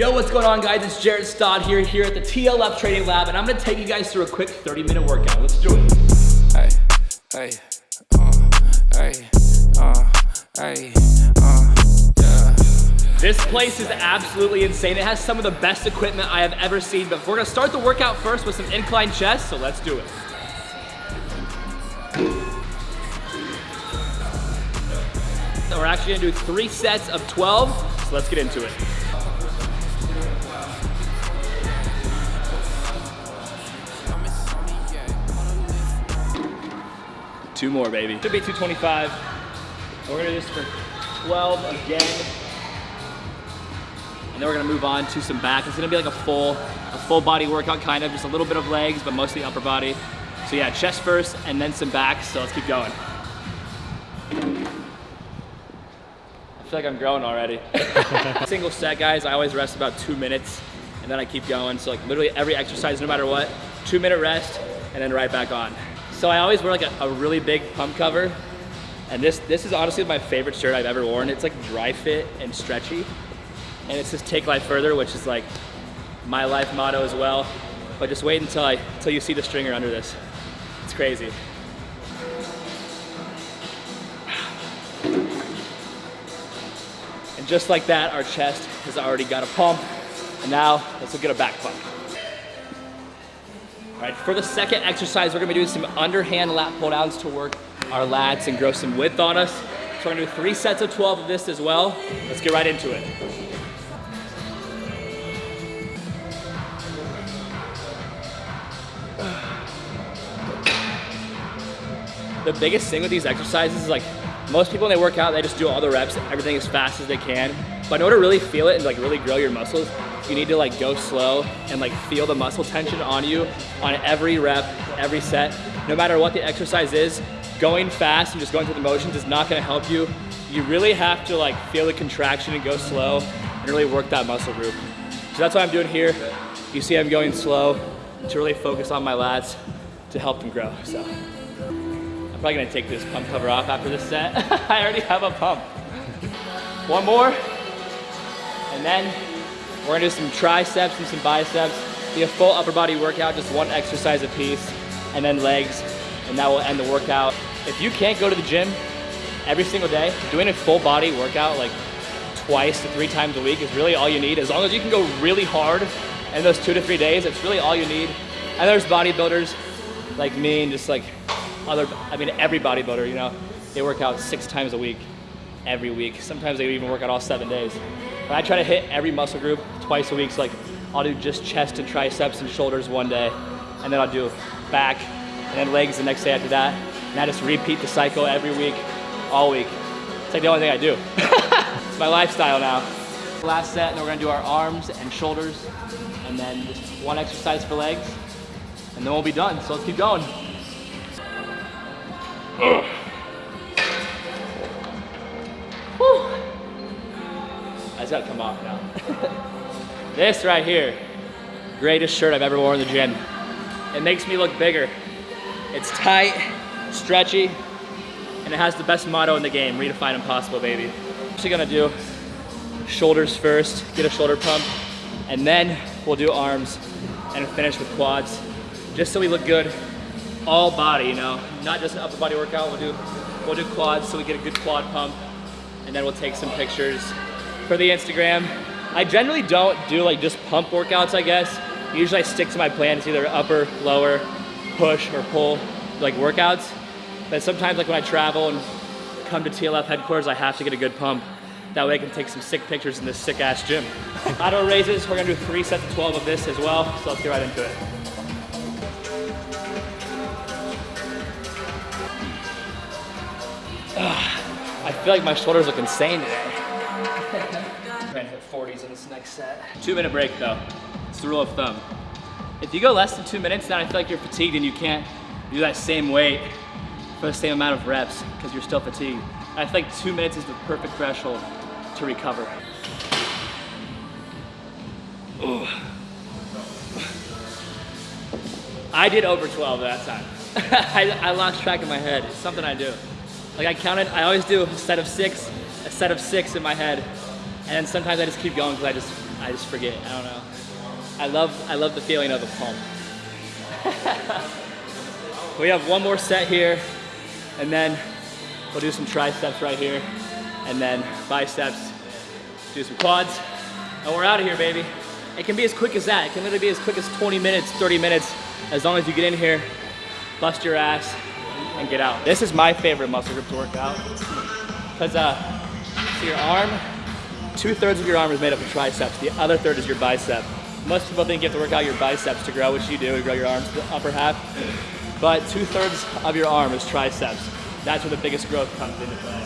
Yo, what's going on guys? It's Jared Stott here, here at the TLF Training Lab, and I'm gonna take you guys through a quick 30 minute workout. Let's do it. Hey, hey, uh, hey, uh, hey, uh, yeah. This place is absolutely insane. It has some of the best equipment I have ever seen, but we're gonna start the workout first with some incline chest, so let's do it. So we're actually gonna do three sets of 12, so let's get into it. Two more, baby. Should be 225. We're gonna do this for 12 again. And then we're gonna move on to some back. It's gonna be like a full, a full body workout kind of, just a little bit of legs, but mostly upper body. So yeah, chest first and then some back, so let's keep going. I feel like I'm growing already. Single set, guys, I always rest about two minutes and then I keep going. So like literally every exercise, no matter what, two minute rest and then right back on. So I always wear like a, a, really big pump cover. And this, this is honestly my favorite shirt I've ever worn. It's like dry fit and stretchy. And it says take life further, which is like my life motto as well. But just wait until I, until you see the stringer under this. It's crazy. And just like that, our chest has already got a pump. And now let's at a back pump. All right, for the second exercise, we're gonna be doing some underhand lat pull downs to work our lats and grow some width on us. So we're gonna do three sets of 12 of this as well. Let's get right into it. The biggest thing with these exercises is like, most people when they work out, they just do all the reps, everything as fast as they can. But in order to really feel it and like really grow your muscles, you need to like go slow and like feel the muscle tension on you on every rep, every set. No matter what the exercise is, going fast and just going through the motions is not gonna help you. You really have to like feel the contraction and go slow and really work that muscle group. So that's what I'm doing here. You see I'm going slow to really focus on my lats to help them grow. So I'm probably gonna take this pump cover off after this set. I already have a pump. One more, and then we're gonna do some triceps and some biceps. Be a full upper body workout, just one exercise a piece, and then legs, and that will end the workout. If you can't go to the gym every single day, doing a full body workout like twice to three times a week is really all you need. As long as you can go really hard in those two to three days, it's really all you need. And there's bodybuilders like me and just like other, I mean, every bodybuilder, you know, they work out six times a week, every week. Sometimes they even work out all seven days. But I try to hit every muscle group twice a week. So like I'll do just chest and triceps and shoulders one day, and then I'll do back and then legs the next day after that. And I just repeat the cycle every week, all week. It's like the only thing I do. it's my lifestyle now. Last set, and we're gonna do our arms and shoulders, and then just one exercise for legs, and then we'll be done. So let's keep going. Ugh. It's gotta come off now. this right here, greatest shirt I've ever worn in the gym. It makes me look bigger. It's tight, stretchy, and it has the best motto in the game, redefine impossible, baby. I'm actually gonna do shoulders first, get a shoulder pump, and then we'll do arms and finish with quads, just so we look good all body, you know, not just an upper body workout. We'll do, we'll do quads so we get a good quad pump, and then we'll take some pictures for the Instagram. I generally don't do like just pump workouts, I guess. Usually I stick to my plan. It's either upper, lower, push, or pull like workouts. But sometimes like when I travel and come to TLF headquarters, I have to get a good pump. That way I can take some sick pictures in this sick ass gym. Auto raises, we're gonna do three sets of 12 of this as well. So let's get right into it. I feel like my shoulders look insane today. Trying to hit 40s in this next set. Two minute break though. It's the rule of thumb. If you go less than two minutes, then I feel like you're fatigued and you can't do that same weight for the same amount of reps because you're still fatigued. I feel like two minutes is the perfect threshold to recover. Ooh. I did over 12 that time. I, I lost track of my head. It's something I do. Like I counted, I always do a set of six, a set of six in my head. And then sometimes I just keep going because I just, I just forget. I don't know. I love I love the feeling of a pump. we have one more set here, and then we'll do some triceps right here, and then biceps, do some quads, and we're out of here, baby. It can be as quick as that. It can literally be as quick as 20 minutes, 30 minutes, as long as you get in here, bust your ass, and get out. This is my favorite muscle group to work out. Because uh, so your arm, two thirds of your arm is made up of triceps. The other third is your bicep. Most people think you have to work out your biceps to grow, which you do, to grow your arms to the upper half. But two thirds of your arm is triceps. That's where the biggest growth comes into play.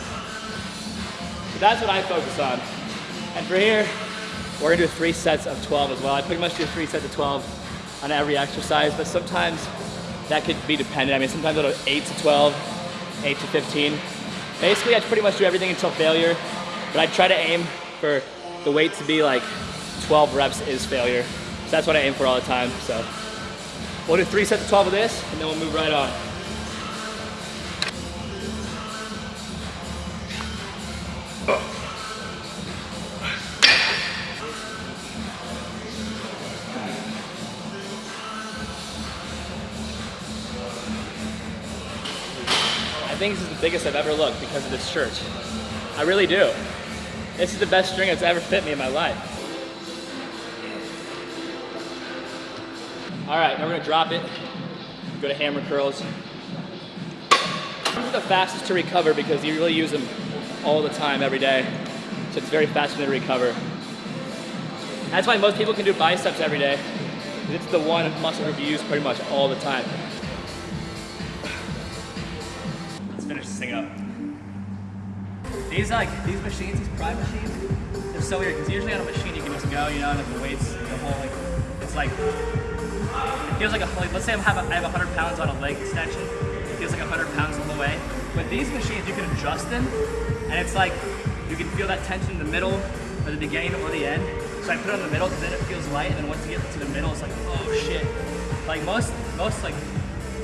So that's what I focus on. And for here, we're gonna do three sets of 12 as well. I pretty much do three sets of 12 on every exercise, but sometimes that could be dependent. I mean, sometimes do eight to 12, eight to 15. Basically, I pretty much do everything until failure, but I try to aim for the weight to be like 12 reps is failure. So that's what I aim for all the time. So we'll do three sets of 12 of this, and then we'll move right on. I think this is the biggest I've ever looked because of this shirt. I really do. This is the best string that's ever fit me in my life. All right, now we're gonna drop it. Go to hammer curls. These are the fastest to recover because you really use them all the time, every day. So it's very fast to recover. That's why most people can do biceps every day. It's the one muscle group you use pretty much all the time. Let's finish this thing up. These like these machines, these prime machines, they're so weird because usually on a machine you can just go, you know, like the weights, the whole like, it's like it feels like a like, let's say I have a, I have 100 pounds on a leg extension, it feels like 100 pounds all the way. But these machines you can adjust them, and it's like you can feel that tension in the middle, or the beginning, or the end. So I put it on the middle because then it feels light, and then once you get to the middle, it's like oh shit. Like most most like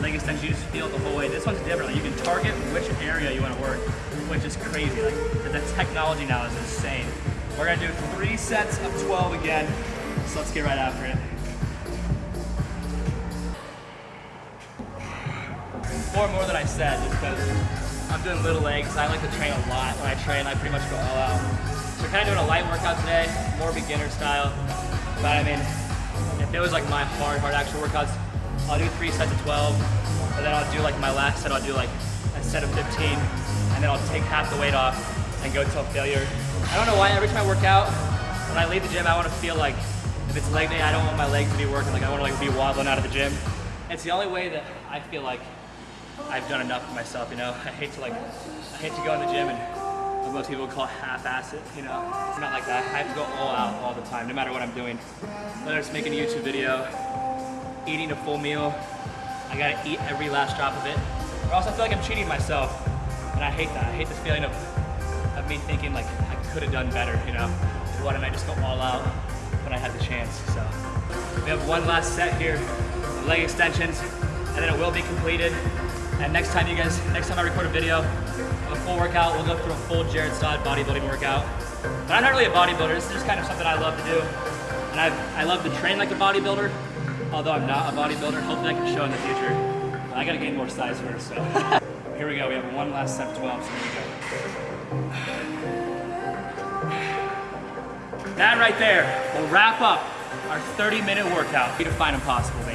leg extension, you just feel it the whole way. This one's different. Like you can target which area you want to work, which is crazy. Like the technology now is insane. We're gonna do three sets of 12 again. So let's get right after it. Four more than I said, just because I'm doing little legs. I like to train a lot. When I train, I pretty much go all out. So we're kind of doing a light workout today, more beginner style. But I mean, if it was like my hard, hard actual workouts, I'll do three sets of 12, and then I'll do like my last set, I'll do like a set of 15, and then I'll take half the weight off and go till failure. I don't know why, every time I work out, when I leave the gym, I want to feel like, if it's leg day, I don't want my legs to be working, like I want to like be wobbling out of the gym. It's the only way that I feel like I've done enough for myself, you know? I hate to like, I hate to go in the gym and what most people call half-ass it, you know? It's not like that. I have to go all out all the time, no matter what I'm doing. Whether it's making a YouTube video, eating a full meal. I gotta eat every last drop of it. Or else I feel like I'm cheating myself. And I hate that. I hate this feeling of, of me thinking like I could have done better, you know? Why didn't I just go all out when I had the chance? So we have one last set here of leg extensions and then it will be completed. And next time you guys, next time I record a video of a full workout, we'll go through a full Jared Stott bodybuilding workout. But I'm not really a bodybuilder, this is just kind of something I love to do. And I, I love to train like a bodybuilder, although I'm not a bodybuilder, hopefully I can show in the future. I gotta gain more size first, so. here we go, we have one last set of 12, so here we go. That right there will wrap up our 30 minute workout. Redefine impossible.